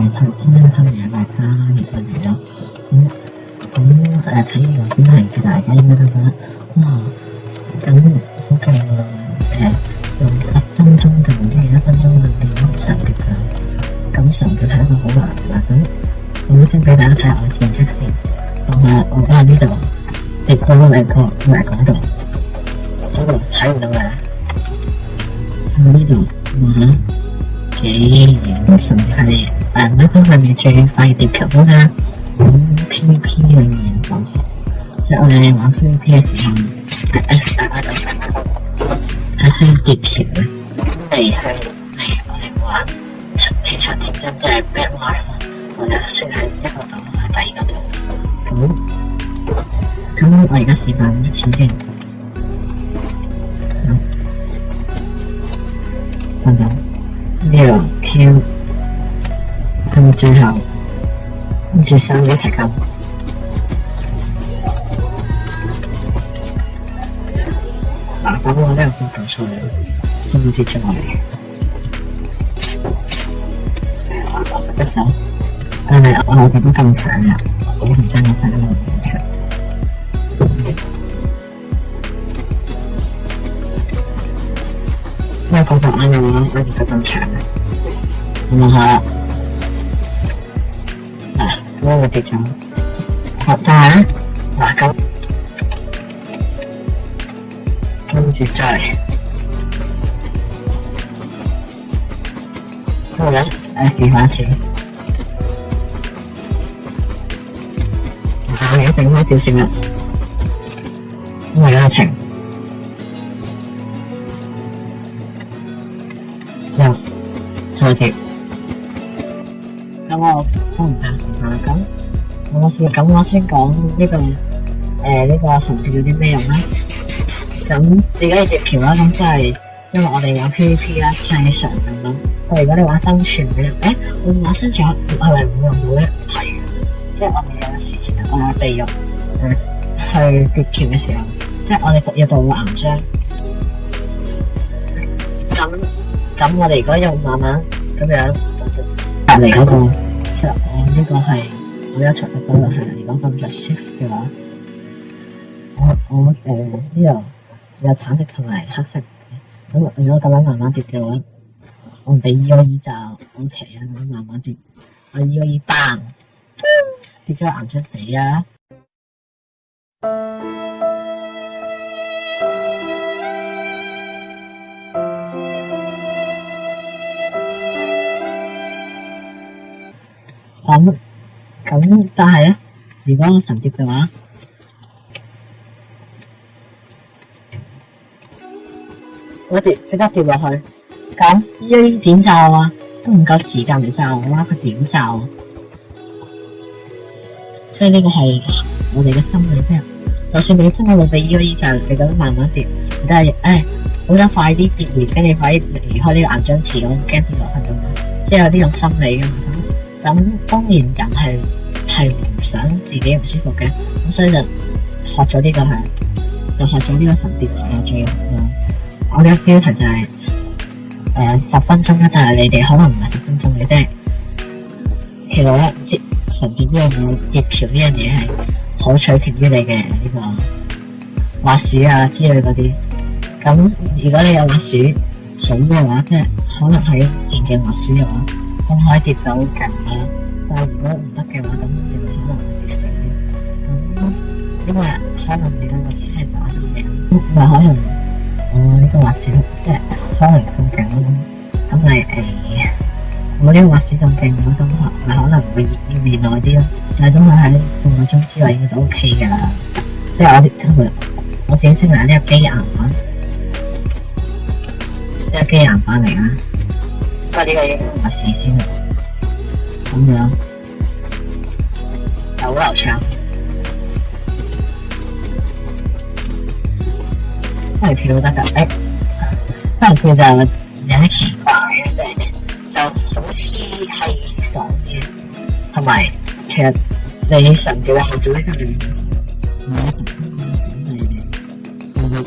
người thân thân nhà bài ca thì tôi thấy đó cũng là thấy rồi cái này cái đại cái người ta nó cắn cũng cần để dùng sạch phân trong từng gì đó phân trong từng thì nó sạch được cống sạch từ tháng mà cũng là là cống cũng sẽ phải đã thả ở trên chắc sẽ còn là còn cái đi đó thì con lại có lại có được nó được thấy được là không biết được mà cái những sản phẩm này 诶，呢部分系最快跌嘅嗰嗯 P P 里面，同学即系我哋玩 P P 嘅时候，S S 啊，就慢慢公布，S 跌少。咁嚟去我哋玩《Clash 战争》即系《Bad l 我哋算系一个岛，系第二个的，好，咁我而家时间几多钱先？好，等等，两 Q。你最少，你至少也才干。啊，把我两分打出来了，这么点奖励。啊，打十个三，哎呀，我子都中奖了，我中奖三个五连抽。什么功能啊？我我中奖了，哈好。我唔知点，好大，大格，咁就再，好啦，阿小华姐，我而家整开少少啦，咁而家晴，坐，坐车，等我。都唔怕时间咁咁我先講呢个诶呢个神有啲咩用呢？咁而家要叠票啦，咁即係因为我哋玩 PVP 啦，日常咁样。但如果你玩生存嘅人，诶，我玩生存系咪会用到咧？系，即係我哋有时我哋用去叠橋嘅时候，即係我哋要到岩章。咁咁我哋果要慢慢咁样。嚟嗰個。即实我呢个系我一出嚟都系，如果咁就 shift 嘅话，我我诶呢度有橙色同埋黑色，咁如果咁样慢慢跌嘅话，我俾个耳罩，ok 啊，慢慢跌，我依个耳带，点解眼出死啊？咁咁，但係咧，如果我沉跌嘅話，我跌即刻跌落去，咁一一点就啊，都唔夠時間嚟我啦，佢点就？所以呢個係我哋嘅心理啫。就算你真係冇俾一一点就，你都慢慢跌，但系诶，我想快啲跌完，跟住快啲離開呢個岩浆池，我驚跌落去咁，樣，即係有呢种心理噶咁當然人係系唔想自己唔舒服嘅，咁所以就學咗呢個係，就學咗呢個神殿啊，仲有啊，我嘅標題就系诶十分鐘啦，但係你哋可能唔係十分鐘，嘅啫。其实咧，神殿呢樣嘢猎条呢樣嘢係可取巧於你嘅呢個挖鼠啊之類嗰啲。咁如果你有挖鼠好嘅話，即係可能係一件净挖鼠嘅話。咁可以跌到劲，但如果唔得嘅话，咁又可能跌死。咁因为可能你嘅滑置系就啱啲嘅，唔係可能我呢个滑置即係可能咁劲咯。咁咪系我呢個滑置咁勁，我都可能會会要耐啲咯。但係都係喺半个鐘之内應該都 O K 噶啦。即係我即係我先識下呢个基板，呢、即系基岩板嚟啊。快啲去影下相先啦！咁样有流场，再睇跳得唔得？哎，再睇下我啲咩嘢系爽嘅，同埋其实你神嘅背后做啲咩嘢？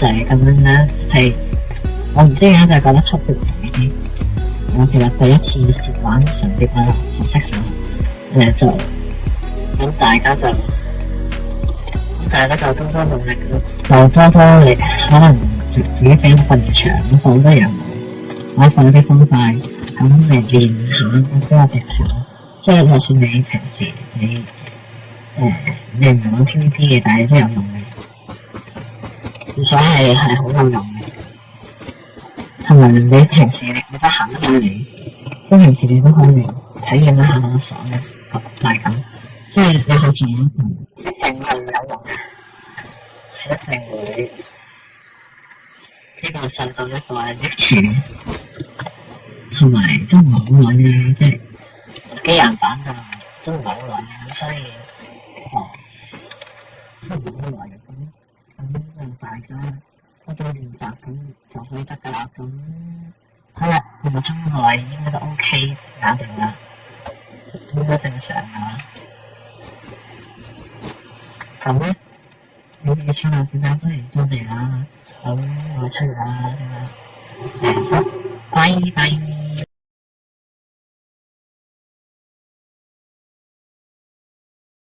就係咁樣啦，係我唔知點解就覺得出到咁啲，我其實第一次玩萬成十萬，好辛苦。誒就咁大家就，大家就多多努力咯，就多多你可能自己想瞓長，放多啲嘢落，可以放啲方塊，咁嚟練下嗰啲嘅技巧。即係就算你平時你誒你唔玩 PVP 嘅，但係都有用嘅。而且係係好有用嘅，同埋你平時你得行一翻嚟，即平時你都可以體驗一下好所嘅，大感，即係你去住影城一定係有用嘅，係一定會呢個新造一代益處，同埋都唔好耐嘅，即係機人版就都唔好揾，所以哦。大家多做练习咁就可以得噶啦。咁，好啦，半个钟内应该都 OK，搞定啦。应多谢晒啦。好咩？你啲商量先得，先做嘢啦。好，我走啦。拜拜。